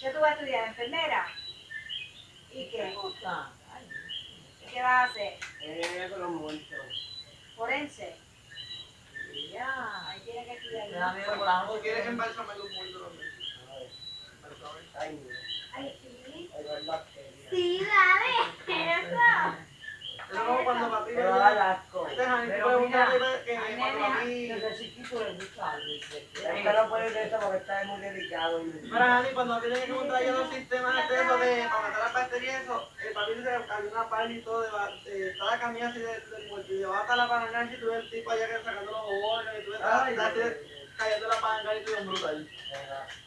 ¿Qué tú vas a estudiar? ¿Enfermera? ¿Y qué? Ay, ¿Qué vas a hacer? eh, con los muertos. ¿Forense? Ya. Ahí tienes que estudiar. miedo por la ¿O quieres embalsamar los muertos también? Ay, mira. Ay, sí. Sí, dale. Eso. Es como cuando papi Me va a dar asco. Este es que algo. Usted no puede esto porque está muy delicado. Mira, Ani, cuando tenía que montar ya los sistemas de eso de para matar las bacterias y eso, el papi que había una pala y todo, de, de, toda la camilla así del muerto, y llevaba hasta la paranoia y tuve el tipo allá que sacando los órganos y tuve de- cayendo la panga y tuve un brutal.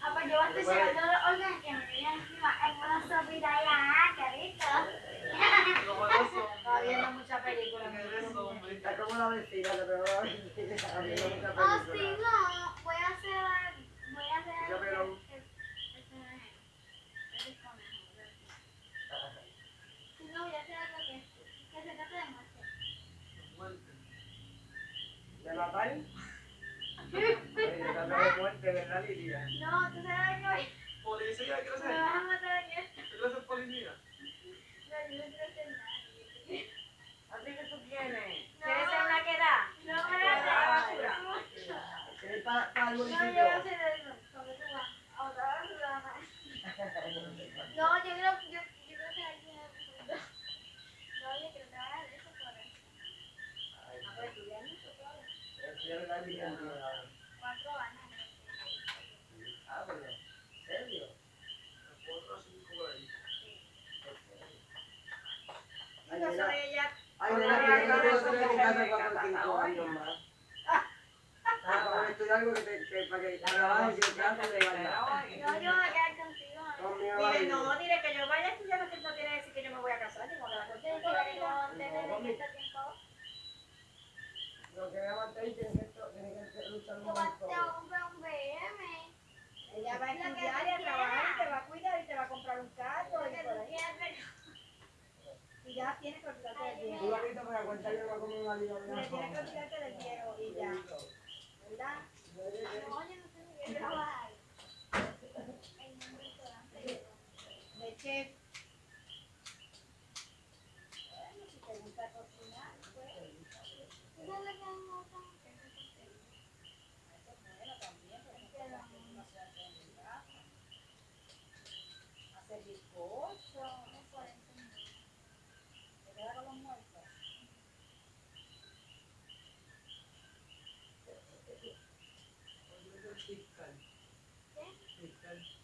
Ah, pues yo estoy sacando los órganos que me tenían encima en una sopita ya, qué La vecina. A Oh, sí, no. Voy a hacer. Voy a hacer. Voy a hacer algo que, se trate de muerte. ¿De matar? Trata de muerte, ¿verdad, Lidia? No, tú sabes que a matar en esto. ¿Qué quieres ser policía? No, yo no quiero hacer nada. ¿Así que tú quieres? ¿Quieres ser una que da? No me Ay, hagas basura. ¿Quieres para el No, yo municipio? voy a hacer eso. Cuando tú vas a otra basura. No, yo creo, yo, yo creo que alguien No, yo creo que hagas eso por eso. Ah, pues estudiar mucho, claro. Quiero la Lidia. Cuatro años. Ah, pero, ¿en serio? Cuatro o cinco por ahí. Ay, Yo mira. soy ella. Ay, mira, que yo no quiero tener en mi casa cuatro o cinco años más. Ah, para estudiar algo que te, que, para que trabajes y el caso de verdad. No, yo voy a quedar contigo. Dile, no, dile que yo vaya a estudiar, no, no quiere decir que yo me voy a casar, ni me voy a Yo casar. quiero tener en este tiempo. Lo que me mantener tiene que, tiene que luchar un Yo montón. comprar un BM. Ella va a que estudiar tú y a trabajar y te va a cuidar y te va a comprar un carro y que por tú ahí. Y ya tienes que olvidarte del Tú viejo. lo viste para contar yo como una vida Le tienes que olvidarte del viejo y ya. ¿Verdad? No, yo no sé ni qué trabajar. En un restaurante. Bueno, si te gusta cocinar, pues. Hacer bizcocho. No puedo enseñar. ¿Te queda con los muertos? Fiscal. ¿Qué? Fiscal.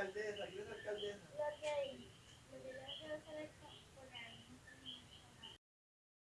Alcaldesa?